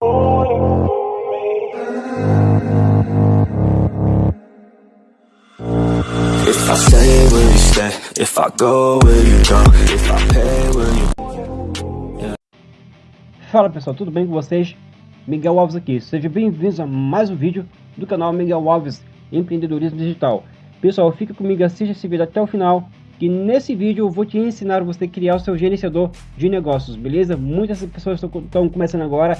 If I stay, will you stay? If I go, will you go? If I pay, will you Fala pessoal, tudo bem com vocês? Miguel Alves aqui, sejam bem-vindos a mais um vídeo do canal Miguel Alves Empreendedorismo Digital. Pessoal, fica comigo, assista esse vídeo até o final que nesse vídeo eu vou te ensinar você a criar o seu gerenciador de negócios, beleza? Muitas pessoas estão começando agora,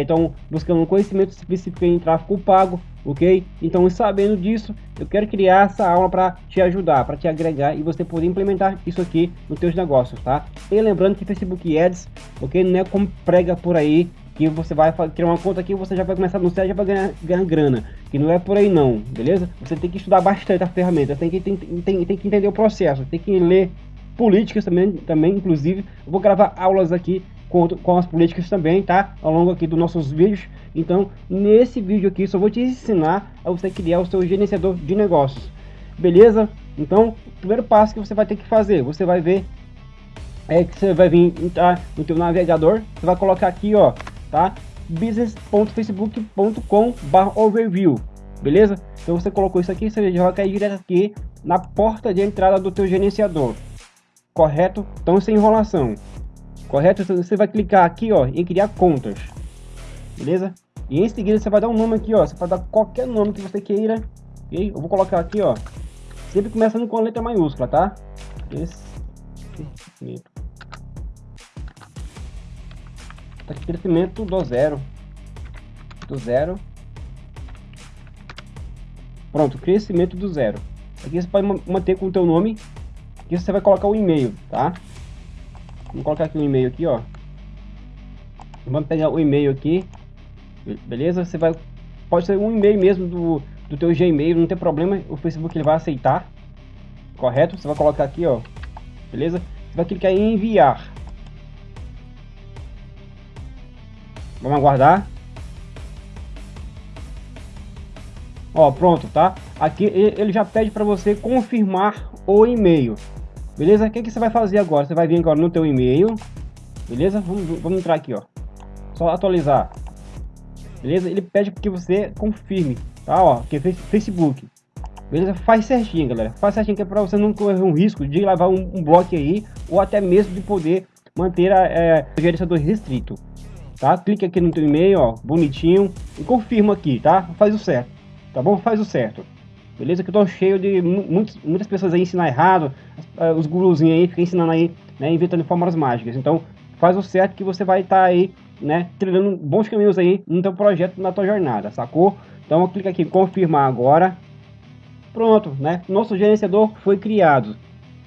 estão é, buscando um conhecimento específico em tráfego pago, ok? Então, sabendo disso, eu quero criar essa aula para te ajudar, para te agregar e você poder implementar isso aqui nos seus negócios, tá? E lembrando que Facebook Ads, ok? Não é como prega por aí, que você vai criar uma conta aqui você já vai começar no site já vai ganhar, ganhar grana. Que não é por aí não beleza? Você tem que estudar bastante a ferramenta tem que tem, tem, tem que entender o processo tem que ler políticas também também inclusive. Eu vou gravar aulas aqui com, com as políticas também tá? Ao longo aqui dos nossos vídeos. Então nesse vídeo aqui só vou te ensinar a você criar o seu gerenciador de negócios beleza? Então o primeiro passo que você vai ter que fazer você vai ver é que você vai vir entrar no teu navegador você vai colocar aqui ó tá? business.facebook.com/overview, beleza? Então você colocou isso aqui, você já vai cair direto aqui na porta de entrada do teu gerenciador, correto? Então sem enrolação, correto? Então, você vai clicar aqui, ó, em criar contas, beleza? E em seguida você vai dar um nome aqui, ó, você pode dar qualquer nome que você queira, ok? Eu vou colocar aqui, ó, sempre começando com a letra maiúscula, tá? Esse, crescimento do zero. Do zero. Pronto, crescimento do zero. Aqui você pode manter com o teu nome. Aqui você vai colocar o e-mail, tá? Vamos colocar aqui o um e-mail aqui, ó. Vamos pegar o e-mail aqui. Beleza? Você vai... Pode ser um e-mail mesmo do, do teu Gmail, não tem problema. O Facebook ele vai aceitar. Correto? Você vai colocar aqui, ó. Beleza? Você vai clicar em enviar. Vamos aguardar. Ó, pronto, tá? Aqui ele já pede para você confirmar o e-mail. Beleza? O que, que você vai fazer agora? Você vai vir agora no teu e-mail. Beleza? Vamos, vamos entrar aqui, ó. Só atualizar. Beleza? Ele pede que você confirme, tá? Ó, que é Facebook. Beleza? Faz certinho, galera. Faz certinho que é para você não correr um risco de levar um, um bloco aí ou até mesmo de poder manter a, é, gerenciador restrito tá? Clique aqui no teu e-mail, ó, bonitinho, e confirma aqui, tá? Faz o certo, tá bom? Faz o certo. Beleza? Que eu tô cheio de muitos, muitas pessoas aí ensinam errado, uh, os guruzinhos aí ficam ensinando aí, né, inventando fórmulas mágicas. Então, faz o certo que você vai estar tá aí, né, trilhando bons caminhos aí no teu projeto, na tua jornada, sacou? Então, clica aqui em confirmar agora. Pronto, né? Nosso gerenciador foi criado.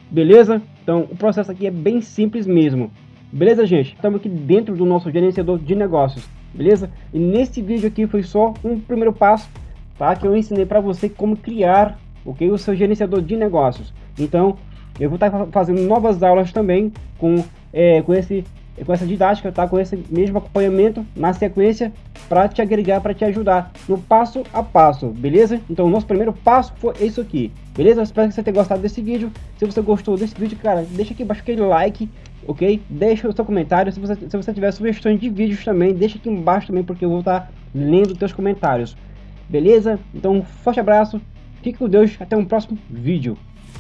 Beleza? Então, o processo aqui é bem simples mesmo. Beleza, gente? Estamos aqui dentro do nosso gerenciador de negócios, beleza? E nesse vídeo aqui foi só um primeiro passo, tá? Que eu ensinei para você como criar, ok? O seu gerenciador de negócios. Então, eu vou estar tá fazendo novas aulas também com, é, com esse com essa didática, tá? Com esse mesmo acompanhamento na sequência para te agregar, para te ajudar no passo a passo, beleza? Então, o nosso primeiro passo foi isso aqui, beleza? Espero que você tenha gostado desse vídeo. Se você gostou desse vídeo, cara, deixa aqui embaixo aquele like, ok? Deixa o seu comentário. Se você, se você tiver sugestões de vídeos também, deixa aqui embaixo também, porque eu vou estar lendo os teus comentários, beleza? Então, um forte abraço, fique com Deus, até um próximo vídeo.